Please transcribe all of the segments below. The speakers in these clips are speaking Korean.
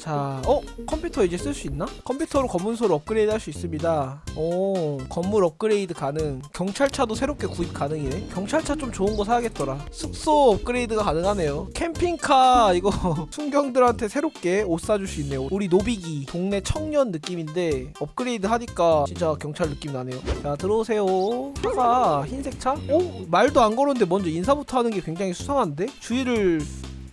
자, 어? 컴퓨터 이제 쓸 수 있나? 컴퓨터로 검문소를 업그레이드 할 수 있습니다. 오, 건물 업그레이드 가능. 경찰차도 새롭게 구입 가능이네. 경찰차 좀 좋은 거 사야겠더라. 숙소 업그레이드가 가능하네요. 캠핑카 이거 순경들한테 새롭게 옷 사줄 수 있네요. 우리 노비기 동네 청년 느낌인데 업그레이드 하니까 진짜 경찰 느낌 나네요. 자, 들어오세요. 차가 흰색 차? 오, 말도 안 걸었는데 먼저 인사부터 하는 게 굉장히 수상한데? 주의를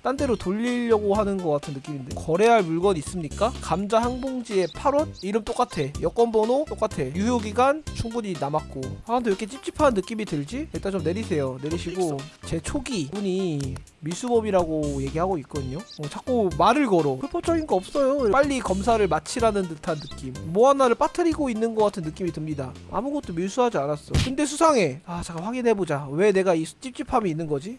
딴 데로 돌리려고 하는 것 같은 느낌인데. 거래할 물건 있습니까? 감자 한 봉지에 8원? 이름 똑같아. 여권 번호 똑같아. 유효기간 충분히 남았고. 아 근데 왜 이렇게 찝찝한 느낌이 들지? 일단 좀 내리세요. 내리시고. 제 초기 분이 미수범이라고 얘기하고 있거든요. 어, 자꾸 말을 걸어. 불법적인 거 없어요. 빨리 검사를 마치라는 듯한 느낌. 뭐 하나를 빠뜨리고 있는 것 같은 느낌이 듭니다. 아무것도 밀수하지 않았어. 근데 수상해. 아 잠깐 확인해보자. 왜 내가 이 찝찝함이 있는 거지?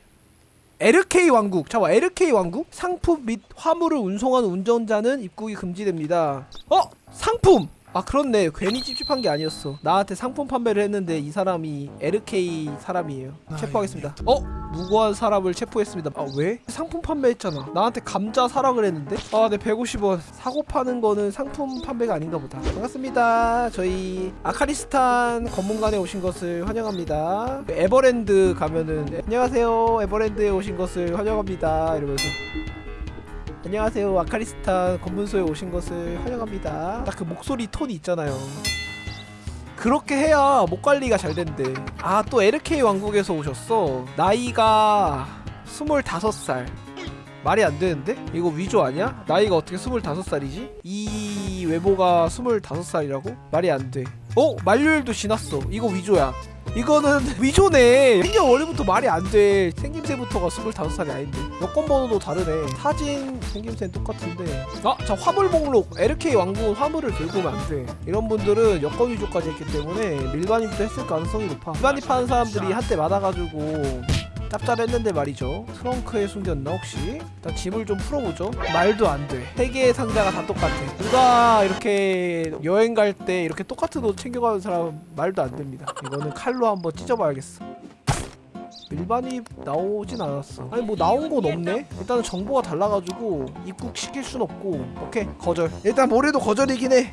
LK 왕국 잠깐 LK 왕국? 상품 및 화물을 운송하는 운전자는 입국이 금지됩니다. 어? 상품 아 그렇네. 괜히 찝찝한 게 아니었어. 나한테 상품 판매를 했는데 이 사람이 LK 사람이에요. 체포하겠습니다. 어? 무고한 사람을 체포했습니다. 아 왜? 상품 판매했잖아. 나한테 감자 사라 그랬는데? 아네 150원. 사고 파는 거는 상품 판매가 아닌가 보다. 반갑습니다. 저희 아카리스탄 검문관에 오신 것을 환영합니다. 에버랜드 가면은 안녕하세요. 에버랜드에 오신 것을 환영합니다. 이러면서 안녕하세요 아카리스탄 검문소에 오신 것을 환영합니다 딱 그 목소리 톤이 있잖아요 그렇게 해야 목 관리가 잘 된대 아 또 LK 왕국에서 오셨어 나이가 25살 말이 안 되는데? 이거 위조 아니야? 나이가 어떻게 25살이지? 이 외모가 25살이라고? 말이 안 돼. 어? 만료일도 지났어. 이거 위조야. 이거는 위조네. 생년 월일부터 말이 안 돼. 생김새부터가 25살이 아닌데. 여권 번호도 다르네. 사진 생김새는 똑같은데. 아, 자 화물 목록. LK 왕국은 화물을 들고 오면 안 돼. 이런 분들은 여권 위조까지 했기 때문에 밀반입도 했을 가능성이 높아. 밀반입하는 사람들이 한때 많아가지고 짭짤했는데 말이죠. 트렁크에 숨겼나 혹시? 일단 짐을 좀 풀어보죠. 말도 안돼세 개의 상자가 다 똑같아. 누가 이렇게 여행 갈 때 이렇게 똑같은 옷 챙겨가는 사람 말도 안 됩니다. 이거는 칼로 한번 찢어봐야겠어 일반이 나오진 않았어. 아니 뭐 나온 건 없네. 일단은 정보가 달라가지고 입국시킬 순 없고. 오케이 거절. 일단 뭐래도 거절이긴 해.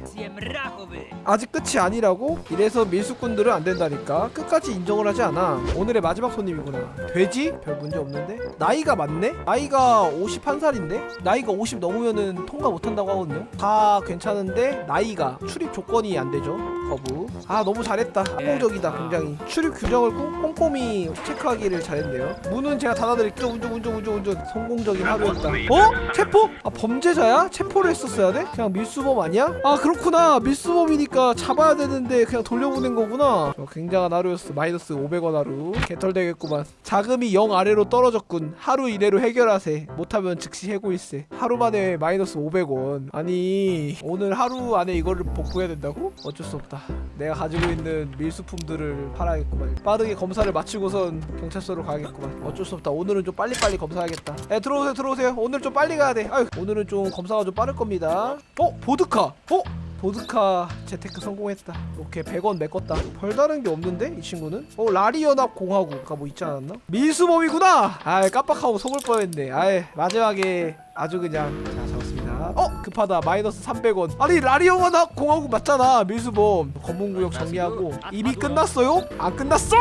아직 끝이 아니라고? 이래서 밀수꾼들은 안 된다니까. 끝까지 인정을 하지 않아. 오늘의 마지막 손님이구나. 돼지? 별 문제 없는데? 나이가 맞네? 나이가 51살인데? 나이가 50 넘으면은 통과 못한다고 하거든요? 다 괜찮은데 나이가 출입 조건이 안 되죠? 거부. 아 너무 잘했다. 성공적이다 굉장히. 출입 규정을 꼼- 꼼꼼히 체크하기 를 잘했네요. 문은 제가 닫아드릴게요. 운전 운전 운전 운전. 성공적인 하루였다 어? 체포? 아 범죄자야? 체포를 했었어야 돼? 그냥 밀수범 아니야? 아 그렇구나. 밀수범이니까 잡아야 되는데 그냥 돌려보낸 거구나. 어, 굉장한 하루였어. 마이너스 500원 하루. 개털 되겠구만. 자금이 0 아래로 떨어졌군. 하루 이내로 해결하세. 못하면 즉시 해고일세. 하루 만에 마이너스 500원. 아니 오늘 하루 안에 이거를 복구해야 된다고? 어쩔 수 없다. 내가 가지고 있는 밀수품들을 팔아야겠구만. 빠르게 검사를 마치고선 경찰 서로 가야겠구만. 어쩔 수 없다. 오늘은 좀 빨리빨리 검사하겠다. 에 들어오세요 들어오세요. 오늘 좀 빨리 가야 돼. 아유 오늘은 좀 검사가 좀 빠를 겁니다. 어? 보드카. 어? 보드카 재테크 성공했다. 오케이 100원 메꿨다. 별다른 게 없는데 이 친구는? 어 라리연합 공화국가 뭐 있지 않았나? 밀수범이구나! 아이 깜빡하고 속을 뻔했네. 아이 마지막에 아주 그냥 자 잡았습니다. 어 급하다. 마이너스 300원. 아니 라리연합 공화국 맞잖아 밀수범. 검문구역 정리하고. 이미 끝났어요? 안 끝났어?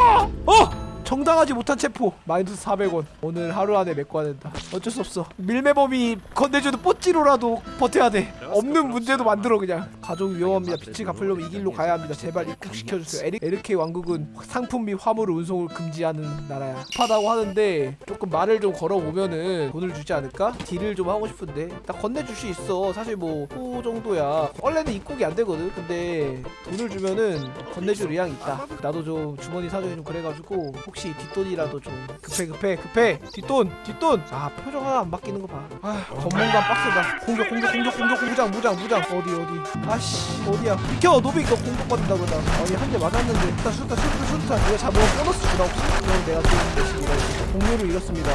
어 정당하지 못한 체포. 마이너스 400원. 오늘 하루 안에 메꿔야 된다. 어쩔 수 없어. 밀매범이 건네주는 뽀찌로라도 버텨야 돼. 없는 문제도 만들어 그냥. 가족 위험합니다. 빚을 갚으려면 이 길로 가야 합니다. 제발 입국시켜주세요. 에리, 에르케 왕국은 상품 및 화물 운송을 금지하는 나라야. 급하다고 하는데 조금 말을 좀 걸어보면은 돈을 주지 않을까? deal을 좀 하고 싶은데. 나 건네줄 수 있어. 사실 뭐후 정도야. 원래는 입국이 안 되거든. 근데 돈을 주면은 건네줄 의향이 있다. 나도 좀 주머니 사정이 좀 그래가지고 혹시 뒷돈이라도 좀 급해 급해 급해. 뒷돈 뒷돈. 아 표정 하나 안 바뀌는 거봐. 아 검문관 빡세다. 공격 공격 공격 공격 무장 무장 무장. 어디 어디? 아씨 어디야? 비켜 노빅 너 공격받는다 그러다. 아니 한 대 맞았는데. 일단 수류탄 수류탄 수류탄 내가 잡으면 보너스 주나 혹시 그럼 내가 지금 대신 공유를 잃었습니다.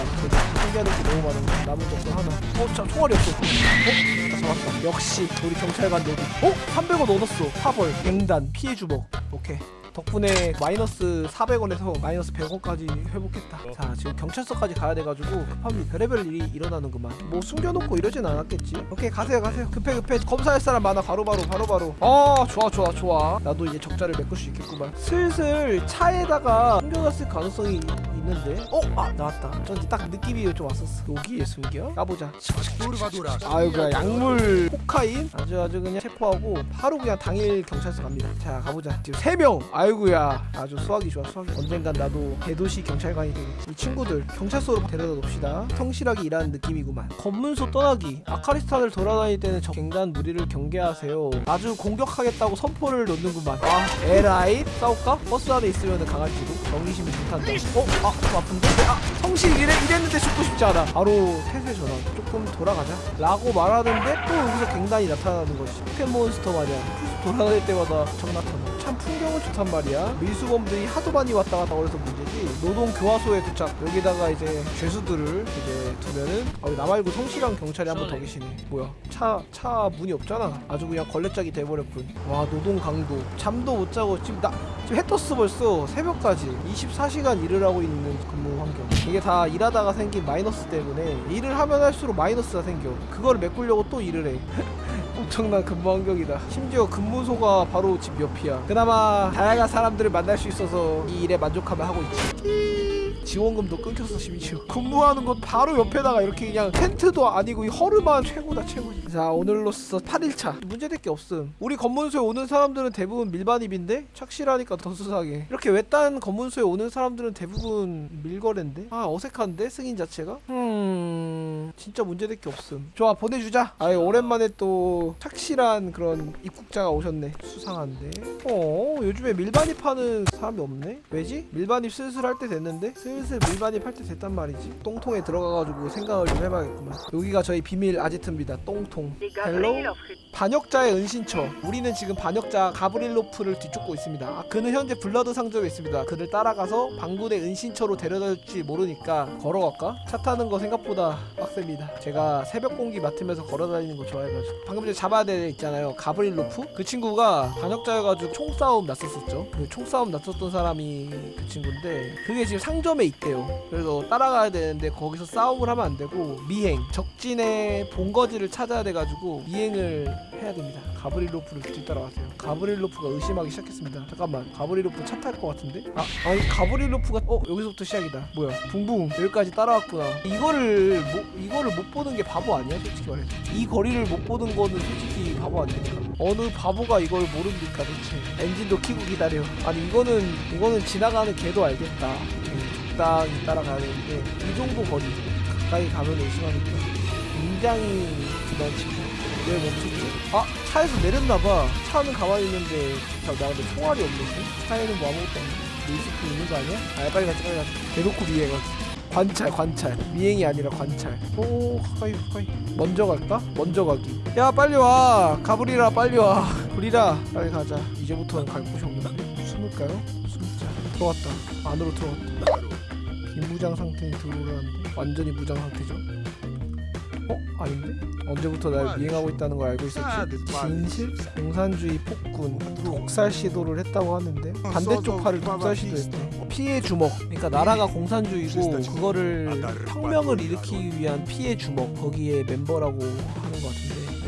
신기하는 게 너무 많은 남은 적도 하나. 어참 총알이 없어. 어? 다 잡았다. 역시 우리 경찰관 노빅 어? 300원 얻었어. 파벌 갱단 피해 주먹. 오케이 덕분에 마이너스 400원에서 마이너스 100원까지 회복했다. 자 지금 경찰서까지 가야 돼가지고 급합니다 별의별 일이 일어나는구만. 뭐 숨겨놓고 이러진 않았겠지? 오케이 가세요 가세요. 급해 급해. 검사할 사람 많아. 바로바로 바로바로. 아 좋아 좋아 좋아. 나도 이제 적자를 메꿀 수 있겠구만. 슬슬 차에다가 숨겨놨을 가능성이 있는데? 어? 아 나왔다. 딱 느낌이 좀 왔었어. 여기에 숨겨? 까보자. 아이고야 약물. 코카인? 아주 아주 그냥 체포하고 바로 그냥 당일 경찰서 갑니다. 자 가보자. 지금 3명! 아이고야. 아주 수확이 좋아 수확이. 언젠간 나도 대도시 경찰관이 되겠지. 이 친구들 경찰서로 데려다 놓읍시다. 성실하게 일하는 느낌이구만. 검문소 떠나기. 아카리스탄을 돌아다닐 때는 적 갱단 무리를 경계하세요. 아주 공격하겠다고 선포를 놓는구만. 아 에라이? 싸울까? 버스 안에 있으면 강할지도 경기심이 불탄다. 어? 아좀 아픈데? 아 성실 이래, 이랬는데 죽고 싶지 않아. 바로 세세 전환 조금 돌아가자. 라고 말하는데 또 여기서 갱단이 나타나는 것이 포켓몬스터 마냥 풀숲 돌아다닐 때마다 적 나타나. 참 풍경은 좋단 말이야. 밀수범들이 하도 많이 왔다 갔다 그래서 문제지. 노동 교화소에 도착. 여기다가 이제 죄수들을 이제 두면은 아, 나 말고 성실한 경찰이 한 번 더 계시네. 뭐야? 차 차 문이 없잖아. 아주 그냥 걸레짝이 돼버렸군. 와 노동 강도. 잠도 못 자고 지금 나 지금 해 떴어 벌써 새벽까지 24시간 일을 하고 있는 근무 환경. 이게 다 일하다가 생긴 마이너스 때문에 일을 하면 할수록 마이너스가 생겨. 그거를 메꾸려고 또 일을 해. 엄청난 근무 환경이다. 심지어 근무소가 바로 집 옆이야. 그나마 다양한 사람들을 만날 수 있어서 이 일에 만족하며 하고 있지 지원금도 끊겼어 심지어. 근무하는 곳 바로 옆에다가 이렇게 그냥 텐트도 아니고 이 허름한 최고다 최고지 자 오늘로써 8일차. 문제될 게 없음. 우리 검문소에 오는 사람들은 대부분 밀반입인데 착실하니까 더 수상해. 이렇게 외딴 검문소에 오는 사람들은 대부분 밀거래인데? 아 어색한데? 승인 자체가? 음 진짜 문제될 게 없음. 좋아 보내주자. 아이 오랜만에 또 착실한 그런 입국자가 오셨네. 수상한데. 어 요즘에 밀반입 하는 사람이 없네? 왜지? 밀반입 슬슬 할 때 됐는데? 슬슬 밀반입 할 때 됐단 말이지. 똥통에 들어가가지고 생각을 좀 해봐야겠구만. 여기가 저희 비밀 아지트입니다. 똥통. Hello 반역자의 은신처. 우리는 지금 반역자 가브릴로프를 뒤쫓고 있습니다. 아, 그는 현재 블러드 상점에 있습니다. 그를 따라가서 반군의 은신처로 데려다줄지 모르니까 걸어갈까? 차 타는 거 생각보다 빡셉니다. 제가 새벽 공기 맡으면서 걸어다니는 거 좋아해가지고. 방금 전에 잡아야 될 애 있잖아요. 가브릴로프? 그 친구가 반역자여가지고 총싸움 났었었죠. 그 총싸움 났었던 사람이 그 친구인데 그게 지금 상점에 있대요. 그래서 따라가야 되는데 거기서 싸움을 하면 안 되고 미행 적진의 본거지를 찾아야 돼가지고 미행을 해야 됩니다. 가브릴로프를 뒤따라가세요. 가브릴로프가 의심하기 시작했습니다. 잠깐만 가브릴로프 차 탈 것 같은데? 아 아니 가브릴로프가 어 여기서부터 시작이다. 뭐야? 붕붕. 여기까지 따라왔구나. 이거를 못 이거를 못 보는 게 바보 아니야? 솔직히 말해서. 이 거리를 못 보는 거는 솔직히 바보 아닙니까 어느 바보가 이걸 모릅니까 대체? 엔진도 키고 기다려. 아니 이거는 이거는 지나가는 개도 알겠다. 음, 적당히 따라가야 되는데 이 정도 거리 가까이 가면 의심하니까 굉장히 부담 친구 왜 멈췄지? 아 차에서 내렸나봐. 차는 가만히 있는데 자, 나 근데 총알이 없는데? 차에는 뭐 아무것도 없는데? 리스크 있는 거 아니야? 아 빨리 가자 빨리 가자. 대놓고 미행하기 관찰 관찰. 미행이 아니라 관찰. 오 가까이 가까이. 먼저 갈까? 먼저 가기. 야 빨리 와. 가브리라 빨리 와. 브리라 빨리 가자. 이제부터는 갈 곳이 없는데? 숨을까요? 숨자. 들어왔다. 안으로 들어왔다. 비무장 상태인 들어오라는데? 완전히 무장 상태죠 어? 아닌데? 언제부터 날 미행하고 있다는 걸 알고 있었지? 진실? 공산주의 폭군 독살 시도를 했다고 하는데? 반대쪽 팔을 독살 시도했대. 피해 주먹. 그러니까 나라가 공산주의고 그거를 혁명을 일으키기 위한 피해 주먹 거기에 멤버라고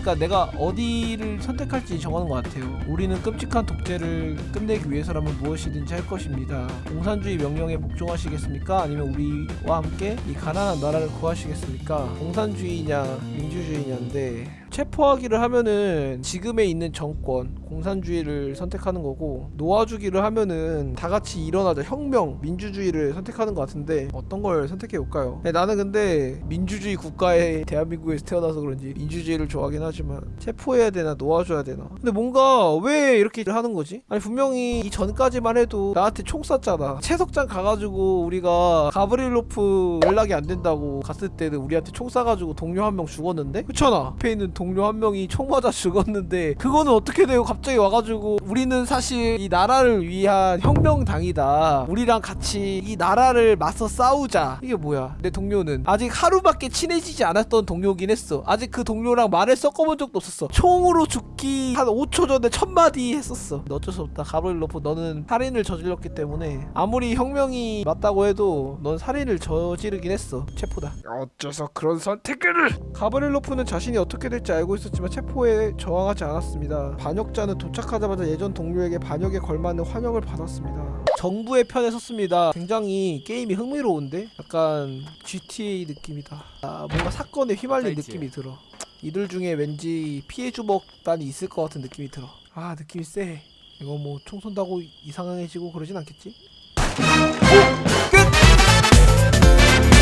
그러니까 내가 어디를 선택할지 정하는 것 같아요 우리는 끔찍한 독재를 끝내기 위해서라면 무엇이든지 할 것입니다 공산주의 명령에 복종하시겠습니까? 아니면 우리와 함께 이 가난한 나라를 구하시겠습니까? 공산주의냐 민주주의냐인데 체포하기를 하면은 지금에 있는 정권 공산주의를 선택하는 거고 놓아주기를 하면은 다 같이 일어나자. 혁명 민주주의를 선택하는 것 같은데 어떤 걸 선택해 볼까요? 네, 나는 근데 민주주의 국가에 대한민국에서 태어나서 그런지 민주주의를 좋아하긴 하지만 체포해야 되나 놓아줘야 되나? 근데 뭔가 왜 이렇게 하는 거지? 아니 분명히 이 전까지만 해도 나한테 총 쐈잖아. 채석장 가가지고 우리가 가브릴로프 연락이 안 된다고 갔을 때는 우리한테 총 쏴가지고 동료 한 명 죽었는데? 그렇잖아. 앞에 있는 동료 한 명이 총 맞아 죽었는데 그거는 어떻게 돼요? 갑자기 와가지고 우리는 사실 이 나라를 위한 혁명당이다. 우리랑 같이 이 나라를 맞서 싸우자. 이게 뭐야? 내 동료는 아직 하루밖에 친해지지 않았던 동료긴 했어. 아직 그 동료랑 말을 섞어본 적도 없었어. 총으로 죽기 한 5초 전에 첫마디 했었어. 어쩔 수 없다. 가브릴로프 너는 살인을 저질렀기 때문에 아무리 혁명이 맞다고 해도 넌 살인을 저지르긴 했어. 체포다. 어째서 그런 선택을! 가브릴로프는 자신이 어떻게 될지 알고 있었지만 체포에 저항하지 않았습니다. 반역자는 도착하자마자 예전 동료에게 반역에 걸맞는 환영을 받았습니다. 정부의 편에 섰습니다. 굉장히 게임이 흥미로운데 약간 GTA 느낌이다. 아, 뭔가 사건에 휘말린 느낌이 들어. 이들 중에 왠지 피해 주먹단이 있을 것 같은 느낌이 들어. 아 느낌이 세 이거 뭐 총 쏜다고 이상해지고 그러진 않겠지? 오!